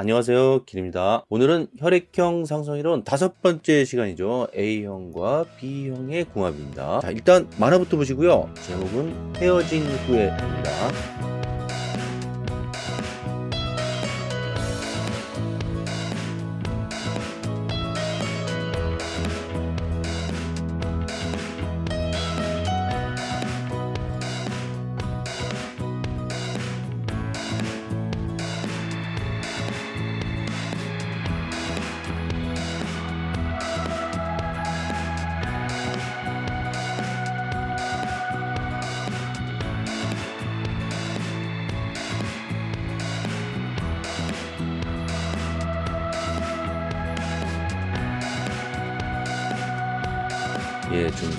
안녕하세요. 길입니다. 오늘은 혈액형 상성이론 다섯 번째 시간이죠. A형과 B형의 궁합입니다. 자 일단 만화부터 보시고요. 제목은 헤어진 후에입니다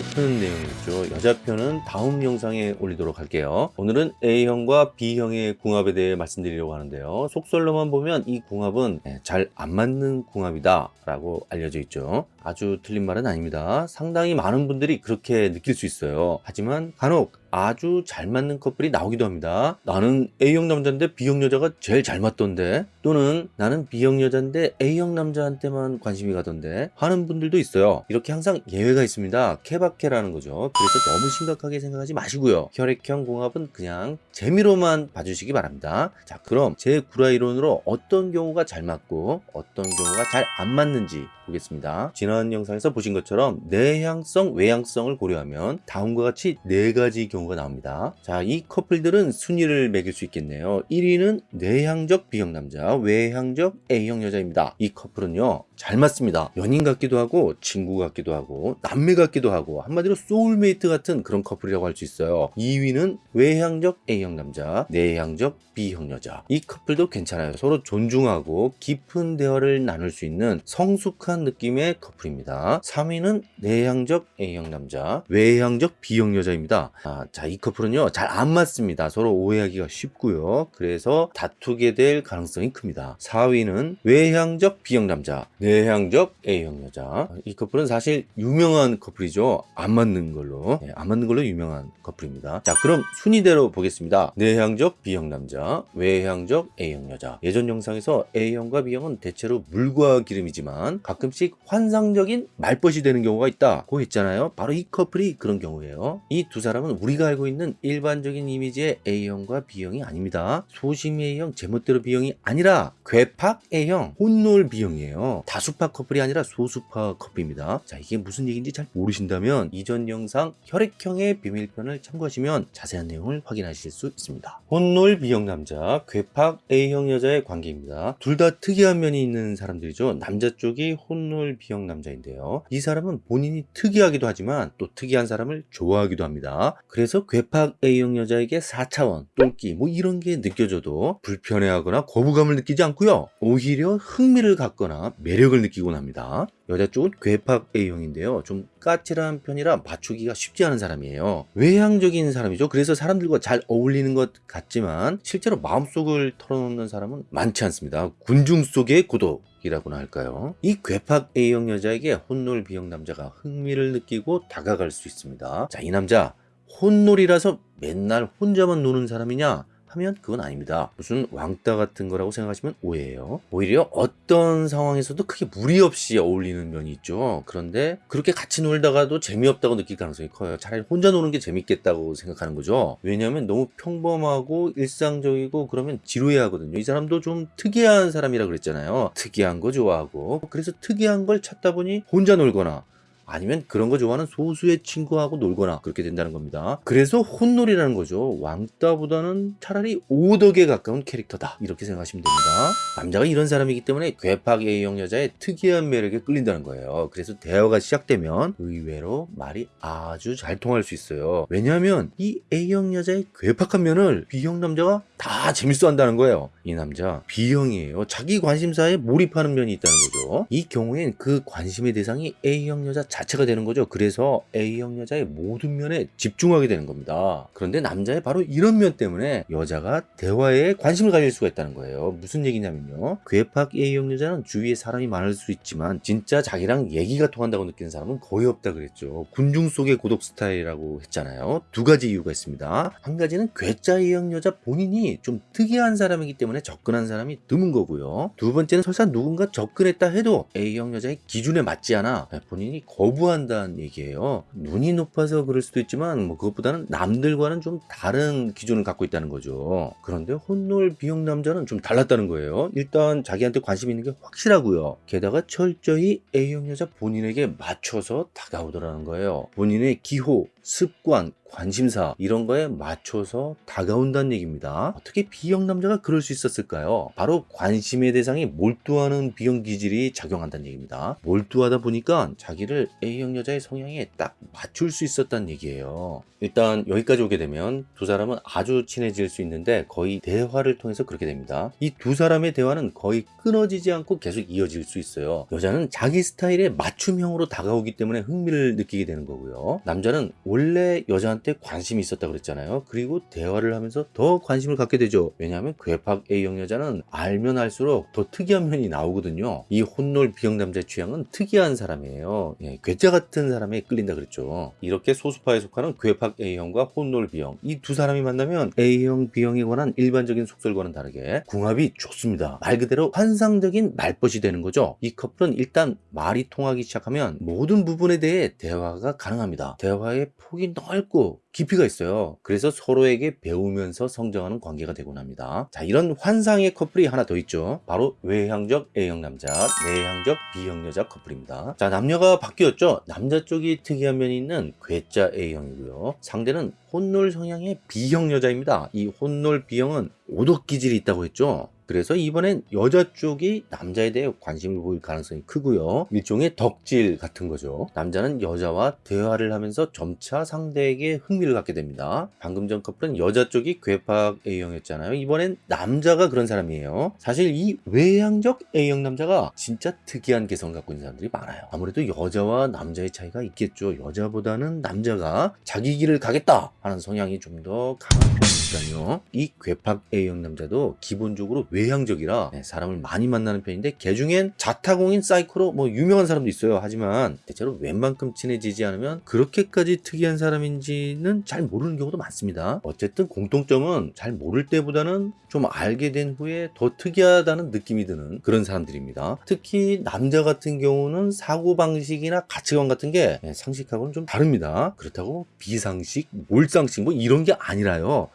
슬픈 내용이죠. 여자 편은 다음 영상에 올리도록 할게요. 오늘은 A형과 B형의 궁합에 대해 말씀드리려고 하는데요. 속설로만 보면 이 궁합은 예, 잘안 맞는 궁합이다 라고 알려져 있죠. 아주 틀린 말은 아닙니다. 상당히 많은 분들이 그렇게 느낄 수 있어요. 하지만 간혹 아주 잘 맞는 커플이 나오기도 합니다. 나는 A형 남자인데 B형 여자가 제일 잘 맞던데 또는 나는 B형 여자인데 A형 남자한테만 관심이 가던데 하는 분들도 있어요. 이렇게 항상 예외가 있습니다. 케바케라는 거죠. 그래서 너무 심각하게 생각하지 마시고요. 혈액형 공합은 그냥 재미로만 봐주시기 바랍니다. 자 그럼 제 구라 이론으로 어떤 경우가 잘 맞고 어떤 경우가 잘 안 맞는지 보겠습니다. 영상에서 보신 것처럼 내향성, 외향성을 고려하면 다음과 같이 네 가지 경우가 나옵니다. 자, 이 커플들은 순위를 매길 수 있겠네요. 1위는 내향적 B형 남자, 외향적 A형 여자입니다. 이 커플은요, 잘 맞습니다. 연인 같기도 하고, 친구 같기도 하고, 남매 같기도 하고, 한마디로 소울메이트 같은 그런 커플이라고 할 수 있어요. 2위는 외향적 A형 남자, 내향적 B형 여자. 이 커플도 괜찮아요. 서로 존중하고 깊은 대화를 나눌 수 있는 성숙한 느낌의 커플 입니다. 3위는 내향적 A형 남자, 외향적 B형 여자입니다. 아, 자, 이 커플은요, 잘 안 맞습니다. 서로 오해하기가 쉽고요. 그래서 다투게 될 가능성이 큽니다. 4위는 외향적 B형 남자, 내향적 A형 여자. 이 커플은 사실 유명한 커플이죠. 안 맞는 걸로. 네, 안 맞는 걸로 유명한 커플입니다. 자, 그럼 순위대로 보겠습니다. 내향적 B형 남자, 외향적 A형 여자. 예전 영상에서 A형과 B형은 대체로 물과 기름이지만 가끔씩 환상 적인 말벗이 되는 경우가 있다고 했잖아요. 바로 이 커플이 그런 경우예요. 이 두 사람은 우리가 알고 있는 일반적인 이미지의 A형과 B형이 아닙니다. 소심 A형, 제멋대로 B형이 아니라 괴팍 A형, 혼놀 B형이에요. 다수파 커플이 아니라 소수파 커플입니다. 자, 이게 무슨 얘기인지 잘 모르신다면 이전 영상 혈액형의 비밀편을 참고하시면 자세한 내용을 확인하실 수 있습니다. 혼놀 B형 남자, 괴팍 A형 여자의 관계입니다. 둘 다 특이한 면이 있는 사람들이죠. 남자 쪽이 혼놀 B형 남자 인데요. 이 사람은 본인이 특이하기도 하지만 또 특이한 사람을 좋아하기도 합니다. 그래서 괴팍 A형 여자에게 4차원, 똘끼 뭐 이런 게 느껴져도 불편해하거나 거부감을 느끼지 않고요. 오히려 흥미를 갖거나 매력을 느끼곤 합니다. 여자 쪽은 괴팍 A형인데요. 좀 까칠한 편이라 맞추기가 쉽지 않은 사람이에요. 외향적인 사람이죠. 그래서 사람들과 잘 어울리는 것 같지만 실제로 마음속을 털어놓는 사람은 많지 않습니다. 군중 속의 고독. 이라고나 할까요? 이 괴팍 A형 여자에게 혼놀 B형 남자가 흥미를 느끼고 다가갈 수 있습니다. 자, 이 남자 혼놀이라서 맨날 혼자만 노는 사람이냐? 하면 그건 아닙니다. 무슨 왕따 같은 거라고 생각하시면 오해예요. 오히려 어떤 상황에서도 크게 무리 없이 어울리는 면이 있죠. 그런데 그렇게 같이 놀다가도 재미없다고 느낄 가능성이 커요. 차라리 혼자 노는 게 재밌겠다고 생각하는 거죠. 왜냐하면 너무 평범하고 일상적이고 그러면 지루해 하거든요. 이 사람도 좀 특이한 사람이라 그랬잖아요. 특이한 거 좋아하고 그래서 특이한 걸 찾다 보니 혼자 놀거나 아니면 그런 거 좋아하는 소수의 친구하고 놀거나 그렇게 된다는 겁니다. 그래서 혼놀이라는 거죠. 왕따보다는 차라리 오덕에 가까운 캐릭터다. 이렇게 생각하시면 됩니다. 남자가 이런 사람이기 때문에 괴팍 A형 여자의 특이한 매력에 끌린다는 거예요. 그래서 대화가 시작되면 의외로 말이 아주 잘 통할 수 있어요. 왜냐하면 이 A형 여자의 괴팍한 면을 B형 남자가 다 재밌어 한다는 거예요. 이 남자 B형이에요. 자기 관심사에 몰입하는 면이 있다는 거죠. 이 경우엔 그 관심의 대상이 A형 여자 자 자체가 되는 거죠. 그래서 A형 여자의 모든 면에 집중하게 되는 겁니다. 그런데 남자의 바로 이런 면 때문에 여자가 대화에 관심을 가질 수가 있다는 거예요. 무슨 얘기냐면요. 괴팍 A형 여자는 주위에 사람이 많을 수 있지만 진짜 자기랑 얘기가 통한다고 느끼는 사람은 거의 없다 그랬죠. 군중 속의 고독 스타일이라고 했잖아요. 두 가지 이유가 있습니다. 한 가지는 괴짜 A형 여자 본인이 좀 특이한 사람이기 때문에 접근한 사람이 드문 거고요. 두 번째는 설사 누군가 접근했다 해도 A형 여자의 기준에 맞지 않아 본인이 거부 한다는 얘기예요. 눈이 높아서 그럴 수도 있지만 뭐 그것보다는 남들과는 좀 다른 기준을 갖고 있다는 거죠. 그런데 혼놀 B형 남자는 좀 달랐다는 거예요. 일단 자기한테 관심 있는 게 확실하고요. 게다가 철저히 A형 여자 본인에게 맞춰서 다가오더라는 거예요. 본인의 기호, 습관, 관심사 이런 거에 맞춰서 다가온다는 얘기입니다. 어떻게 B형 남자가 그럴 수 있었을까요? 바로 관심의 대상이 몰두하는 B형 기질이 작용한다는 얘기입니다. 몰두하다 보니까 자기를 A형 여자의 성향에 딱 맞출 수 있었다는 얘기예요. 일단 여기까지 오게 되면 두 사람은 아주 친해질 수 있는데 거의 대화를 통해서 그렇게 됩니다. 이 두 사람의 대화는 거의 끊어지지 않고 계속 이어질 수 있어요. 여자는 자기 스타일에 맞춤형으로 다가오기 때문에 흥미를 느끼게 되는 거고요. 남자는 원래 여자한테 관심이 있었다 그랬잖아요. 그리고 대화를 하면서 더 관심을 갖게 되죠. 왜냐하면 괴팍 A형 여자는 알면 알수록 더 특이한 면이 나오거든요. 이 혼놀 B형 남자의 취향은 특이한 사람이에요. 예, 괴짜 같은 사람에 끌린다 그랬죠. 이렇게 소수파에 속하는 괴팍 A형과 혼놀 B형 이 두 사람이 만나면 A형, B형에 관한 일반적인 속설과는 다르게 궁합이 좋습니다. 말 그대로 환상적인 말벗이 되는 거죠. 이 커플은 일단 말이 통하기 시작하면 모든 부분에 대해 대화가 가능합니다. 대화의 폭이 넓고 깊이가 있어요. 그래서 서로에게 배우면서 성장하는 관계가 되곤 합니다. 자, 이런 환상의 커플이 하나 더 있죠. 바로 외향적 A형 남자, 내향적 B형 여자 커플입니다. 자, 남녀가 바뀌었죠. 남자 쪽이 특이한 면이 있는 괴짜 A형이고요. 상대는 혼놀 성향의 B형 여자입니다. 이 혼놀 B형은 오독 기질이 있다고 했죠. 그래서 이번엔 여자 쪽이 남자에 대해 관심을 보일 가능성이 크고요. 일종의 덕질 같은 거죠. 남자는 여자와 대화를 하면서 점차 상대에게 흥 미를 갖게 됩니다. 방금 전 커플은 여자 쪽이 괴팍 A형이었잖아요. 이번엔 남자가 그런 사람이에요. 사실 이 외향적 A형 남자가 진짜 특이한 개성을 갖고 있는 사람들이 많아요. 아무래도 여자와 남자의 차이가 있겠죠. 여자보다는 남자가 자기 길을 가겠다 하는 성향이 좀 더 강한 편이니까요. 이 괴팍 A형 남자도 기본적으로 외향적이라 네, 사람을 많이 만나는 편인데 개 중엔 자타공인 사이코로 뭐 유명한 사람도 있어요. 하지만 대체로 웬만큼 친해지지 않으면 그렇게까지 특이한 사람인지는 잘 모르는 경우도 많습니다. 어쨌든 공통점은 잘 모를 때보다는 좀 알게 된 후에 더 특이하다는 느낌이 드는 그런 사람들입니다. 특히 남자 같은 경우는 사고방식이나 가치관 같은 게 네, 상식하고는 좀 다릅니다. 그렇다고 비상식, 몰상식 뭐 이런 게 아니라요.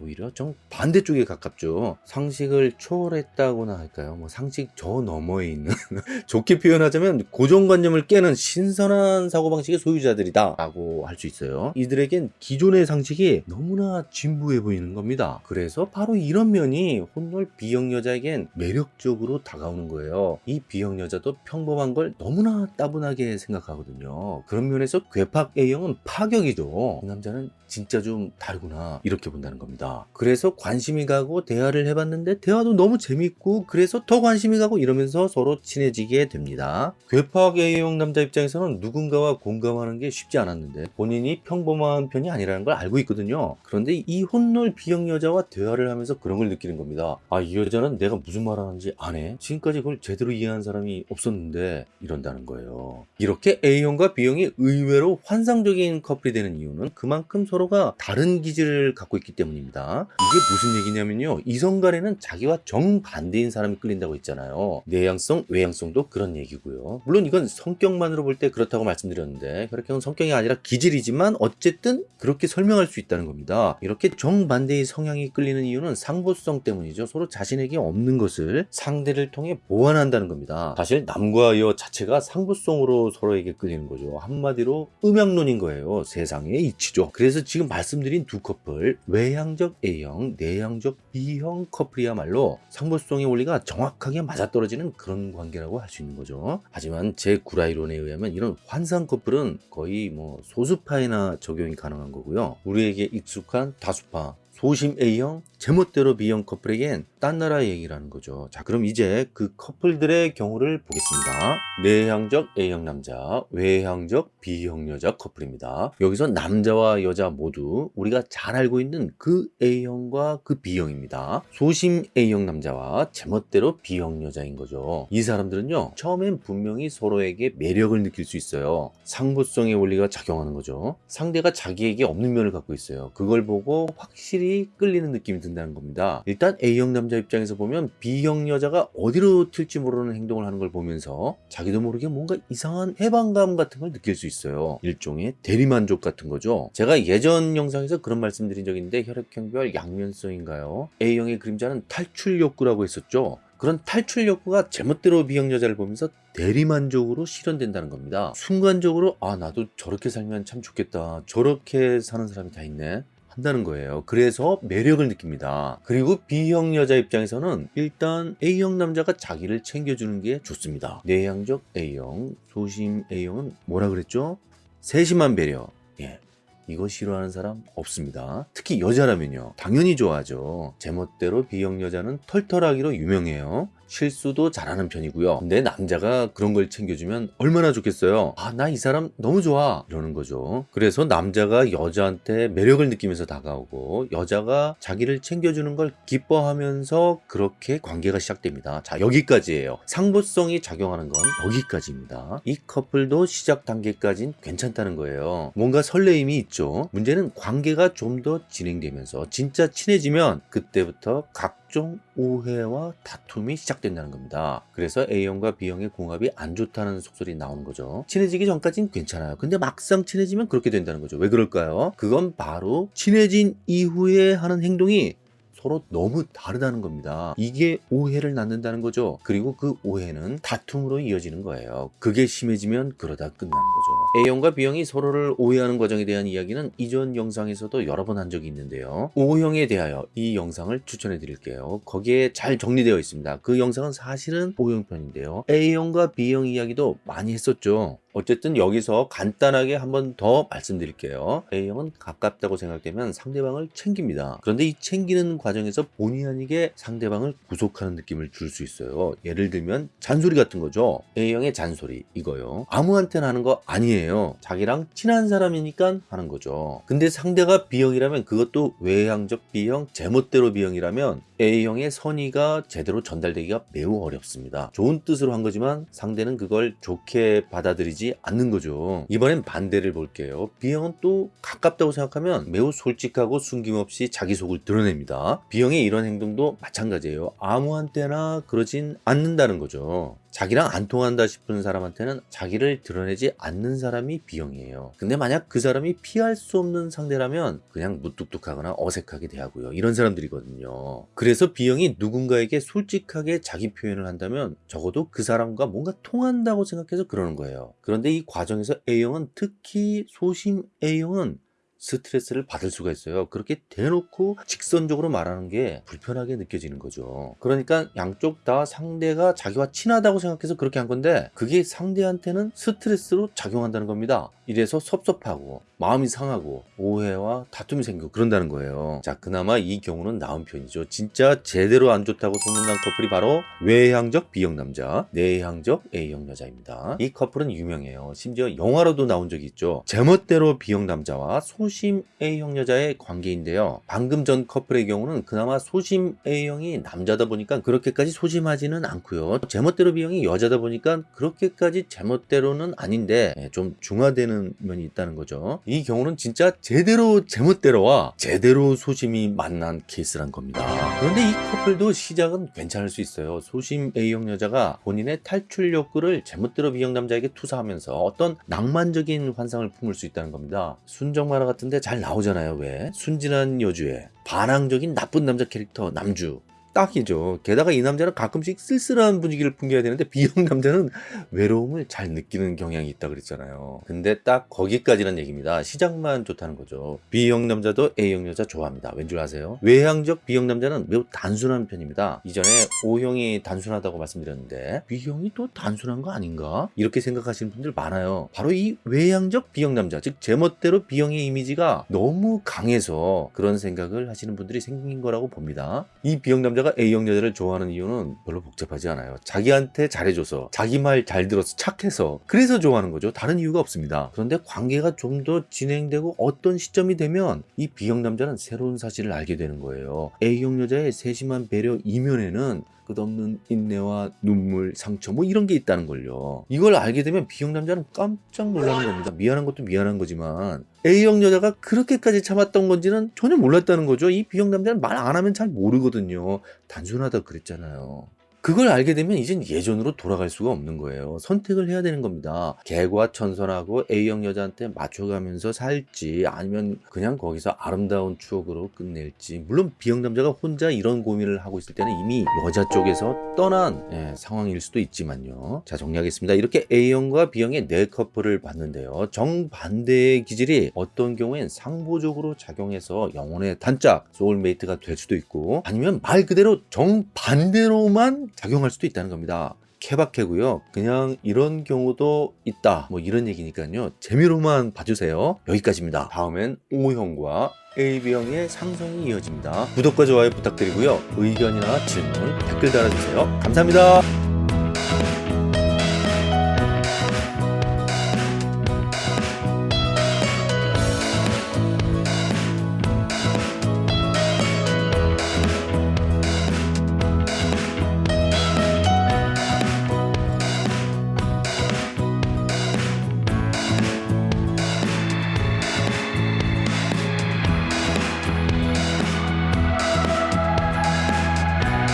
오히려 좀 반대쪽에 가깝죠. 상식을 초월했다고나 할까요? 뭐 상식 저 너머에 있는 좋게 표현하자면 고정관념을 깨는 신선한 사고방식의 소유자들이다 라고 할 수 있어요. 이들에겐 기존의 상식이 너무나 진부해 보이는 겁니다. 그래서 바로 이런 면이 혼놀 B형 여자에겐 매력적으로 다가오는 거예요. 이 B형 여자도 평범한 걸 너무나 따분하게 생각하거든요. 그런 면에서 괴팍 A형은 파격이죠. 이 남자는 진짜 좀 다르구나 이렇게 본다는 겁니다. 그래서 관심이 가고 대화를 해봤는데 대화도 너무 재밌고 그래서 더 관심이 가고 이러면서 서로 친해지게 됩니다. 괴팍 A형 남자 입장에서는 누군가와 공감하는 게 쉽지 않았는데 본인이 평범한 편이 아니라는 걸 알고 있거든요. 그런데 이 혼놀 B형 여자와 대화를 하면서 그런 걸 느끼는 겁니다. 아 이 여자는 내가 무슨 말 하는지 안 해? 지금까지 그걸 제대로 이해한 사람이 없었는데 이런다는 거예요. 이렇게 A형과 B형이 의외로 환상적인 커플이 되는 이유는 그만큼 서로가 다른 기질을 갖고 있기 때문입니다. 이게 무슨 얘기냐면요. 이성 간에는 자기와 정반대인 사람이 끌린다고 했잖아요. 내향성, 외향성도 그런 얘기고요. 물론 이건 성격만으로 볼 때 그렇다고 말씀드렸는데 혈액형은 성격이 아니라 기질이지만 어쨌든 그렇게 설명할 수 있다는 겁니다. 이렇게 정반대의 성향이 끌리는 이유는 상보성 때문이죠. 서로 자신에게 없는 것을 상대를 통해 보완한다는 겁니다. 사실 남과 여 자체가 상보성으로 서로에게 끌리는 거죠. 한마디로 음양론인 거예요. 세상의 이치죠. 그래서 지금 말씀드린 두 커플 외향적 A형, 내향적 B형 커플이야말로 상보성의 원리가 정확하게 맞아떨어지는 그런 관계라고 할 수 있는 거죠. 하지만 제 구라이론에 의하면 이런 환상 커플은 거의 뭐 소수파에나 적용이 가능한 거고요. 우리에게 익숙한 다수파, 소심 A형, 제멋대로 B형 커플에겐 딴 나라 얘기라는 거죠. 자, 그럼 이제 그 커플들의 경우를 보겠습니다. 내향적 A형 남자, 외향적 B형 여자 커플입니다. 여기서 남자와 여자 모두 우리가 잘 알고 있는 그 A형과 그 B형입니다. 소심 A형 남자와 제멋대로 B형 여자인 거죠. 이 사람들은요, 처음엔 분명히 서로에게 매력을 느낄 수 있어요. 상부성의 원리가 작용하는 거죠. 상대가 자기에게 없는 면을 갖고 있어요. 그걸 보고 확실히 끌리는 느낌이 든다는 겁니다. 일단 A형 남자 입장에서 보면 B형 여자가 어디로 튈지 모르는 행동을 하는 걸 보면서 자기도 모르게 뭔가 이상한 해방감 같은 걸 느낄 수 있어요. 일종의 대리만족 같은 거죠. 제가 예전 영상에서 그런 말씀드린 적이 있는데 혈액형별 양면성인가요? A형의 그림자는 탈출 욕구라고 했었죠. 그런 탈출 욕구가 제멋대로 B형 여자를 보면서 대리만족으로 실현된다는 겁니다. 순간적으로 아 나도 저렇게 살면 참 좋겠다. 저렇게 사는 사람이 다 있네. 한다는 거예요. 그래서 매력을 느낍니다. 그리고 B형 여자 입장에서는 일단 A형 남자가 자기를 챙겨주는 게 좋습니다. 내향적 A형, 소심 A형은 뭐라 그랬죠? 세심한 배려. 예. 이거 싫어하는 사람 없습니다. 특히 여자라면요. 당연히 좋아하죠. 제멋대로 B형 여자는 털털하기로 유명해요. 실수도 잘하는 편이고요. 근데 남자가 그런 걸 챙겨주면 얼마나 좋겠어요. 아, 나 이 사람 너무 좋아. 이러는 거죠. 그래서 남자가 여자한테 매력을 느끼면서 다가오고 여자가 자기를 챙겨주는 걸 기뻐하면서 그렇게 관계가 시작됩니다. 자, 여기까지예요. 상부성이 작용하는 건 여기까지입니다. 이 커플도 시작 단계까진 괜찮다는 거예요. 뭔가 설레임이 있죠. 문제는 관계가 좀 더 진행되면서 진짜 친해지면 그때부터 각 종 오해와 다툼이 시작된다는 겁니다. 그래서 A형과 B형의 궁합이 안 좋다는 속설이 나오는 거죠. 친해지기 전까진 괜찮아요. 근데 막상 친해지면 그렇게 된다는 거죠. 왜 그럴까요? 그건 바로 친해진 이후에 하는 행동이 서로 너무 다르다는 겁니다. 이게 오해를 낳는다는 거죠. 그리고 그 오해는 다툼으로 이어지는 거예요. 그게 심해지면 그러다 끝나는 거죠. A형과 B형이 서로를 오해하는 과정에 대한 이야기는 이전 영상에서도 여러 번 한 적이 있는데요. O형에 대하여 이 영상을 추천해 드릴게요. 거기에 잘 정리되어 있습니다. 그 영상은 사실은 O형 편인데요. A형과 B형 이야기도 많이 했었죠. 어쨌든 여기서 간단하게 한번 더 말씀드릴게요. A형은 가깝다고 생각되면 상대방을 챙깁니다. 그런데 이 챙기는 과정에서 본의 아니게 상대방을 구속하는 느낌을 줄 수 있어요. 예를 들면 잔소리 같은 거죠. A형의 잔소리 이거요. 아무한테나 하는 거 아니에요. 자기랑 친한 사람이니까 하는 거죠. 근데 상대가 B형이라면 그것도 외향적 B형, 제멋대로 B형이라면 A형의 선의가 제대로 전달되기가 매우 어렵습니다. 좋은 뜻으로 한 거지만 상대는 그걸 좋게 받아들이지 않는 거죠. 이번엔 반대를 볼게요. B형은 또 가깝다고 생각하면 매우 솔직하고 숨김없이 자기 속을 드러냅니다. B형의 이런 행동도 마찬가지예요. 아무한테나 그러진 않는다는 거죠. 자기랑 안 통한다 싶은 사람한테는 자기를 드러내지 않는 사람이 B형이에요. 근데 만약 그 사람이 피할 수 없는 상대라면 그냥 무뚝뚝하거나 어색하게 대하고요. 이런 사람들이거든요. 그래서 B형이 누군가에게 솔직하게 자기 표현을 한다면 적어도 그 사람과 뭔가 통한다고 생각해서 그러는 거예요. 그런데 이 과정에서 A형은 특히 소심 A형은 스트레스를 받을 수가 있어요. 그렇게 대놓고 직선적으로 말하는 게 불편하게 느껴지는 거죠. 그러니까 양쪽 다 상대가 자기와 친하다고 생각해서 그렇게 한 건데 그게 상대한테는 스트레스로 작용한다는 겁니다. 이래서 섭섭하고 마음이 상하고 오해와 다툼이 생기고 그런다는 거예요. 자, 그나마 이 경우는 나은 편이죠. 진짜 제대로 안 좋다고 소문난 커플이 바로 외향적 B형 남자, 내향적 A형 여자입니다. 이 커플은 유명해요. 심지어 영화로도 나온 적이 있죠. 제멋대로 B형 남자와 소심 A형 여자의 관계인데요. 방금 전 커플의 경우는 그나마 소심 A형이 남자다 보니까 그렇게까지 소심하지는 않고요. 제멋대로 B형이 여자다 보니까 그렇게까지 제멋대로는 아닌데 예, 좀 중화되는 면이 있다는 거죠. 이 경우는 진짜 제대로 제멋대로와 제대로 소심이 만난 케이스란 겁니다. 그런데 이 커플도 시작은 괜찮을 수 있어요. 소심 A형 여자가 본인의 탈출 욕구를 제멋대로 B형 남자에게 투사하면서 어떤 낭만적인 환상을 품을 수 있다는 겁니다. 순정 만화 같은 데 잘 나오잖아요. 왜? 순진한 여주에 반항적인 나쁜 남자 캐릭터 남주 딱이죠. 게다가 이 남자는 가끔씩 쓸쓸한 분위기를 풍겨야 되는데 B형 남자는 외로움을 잘 느끼는 경향이 있다 그랬잖아요. 근데 딱 거기까지는 얘기입니다. 시작만 좋다는 거죠. B형 남자도 A형 여자 좋아합니다. 왠 줄 아세요? 외향적 B형 남자는 매우 단순한 편입니다. 이전에 O형이 단순하다고 말씀드렸는데 B형이 또 단순한 거 아닌가? 이렇게 생각하시는 분들 많아요. 바로 이 외향적 B형 남자, 즉 제멋대로 B형의 이미지가 너무 강해서 그런 생각을 하시는 분들이 생긴 거라고 봅니다. 이 B형 남자가 A형 여자를 좋아하는 이유는 별로 복잡하지 않아요. 자기한테 잘해줘서, 자기 말 잘 들어서 착해서, 그래서 좋아하는 거죠. 다른 이유가 없습니다. 그런데 관계가 좀 더 진행되고 어떤 시점이 되면 이 B형 남자는 새로운 사실을 알게 되는 거예요. A형 여자의 세심한 배려 이면에는 끝없는 인내와 눈물, 상처 뭐 이런 게 있다는 걸요. 이걸 알게 되면 B형 남자는 깜짝 놀라는 겁니다. 미안한 것도 미안한 거지만 A형 여자가 그렇게까지 참았던 건지는 전혀 몰랐다는 거죠. 이 B형 남자는 말 안 하면 잘 모르거든요. 단순하다 그랬잖아요. 그걸 알게 되면 이젠 예전으로 돌아갈 수가 없는 거예요. 선택을 해야 되는 겁니다. 개과천선하고 A형 여자한테 맞춰가면서 살지 아니면 그냥 거기서 아름다운 추억으로 끝낼지 물론 B형 남자가 혼자 이런 고민을 하고 있을 때는 이미 여자 쪽에서 떠난 예, 상황일 수도 있지만요. 자 정리하겠습니다. 이렇게 A형과 B형의 네 커플을 봤는데요. 정반대의 기질이 어떤 경우엔 상보적으로 작용해서 영혼의 단짝 소울메이트가 될 수도 있고 아니면 말 그대로 정반대로만 작용할 수도 있다는 겁니다. 케바케고요. 그냥 이런 경우도 있다. 뭐 이런 얘기니까요. 재미로만 봐주세요. 여기까지입니다. 다음엔 O형과 AB형의 상성이 이어집니다. 구독과 좋아요 부탁드리고요. 의견이나 질문, 댓글 달아주세요. 감사합니다.